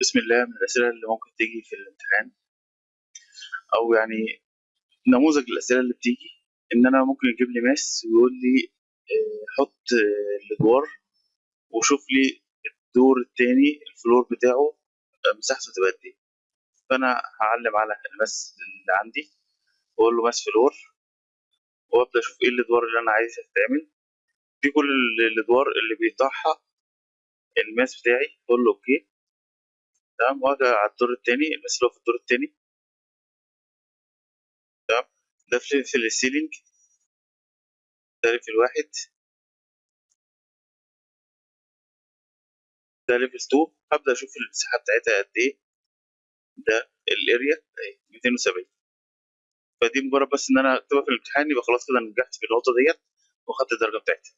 بسم الله من الأسئلة اللي ممكن تيجي في الامتحان. أو يعني نموذج الأسئلة اللي بتيجي. إن أنا ممكن يجيب لي mass ويقول لي آه، حط آه، الأدوار وشوف لي الدور التاني ال floor بتاعه آه، مساحته تبقى قد إيه. فأنا هعلم على ال mass اللي عندي وأقول له mass floor وأبدأ أشوف إيه الأدوار اللي أنا عايزها تتعمل. دي كل ال- الأدوار اللي بيطرحها ال mass بتاعي أقول له okay. تمام. وأجي على الدور التاني هو في الدور التاني. تمام. ده في ال ceiling. ده level واحد ده level 2 هبدأ أشوف المساحة بتاعتها قد إيه. ده ال area أهي 270 فدي مجرد بس إن أنا أكتبها في الامتحان يبقى خلاص كده نجحت في النقطة ديت وخدت الدرجة بتاعتي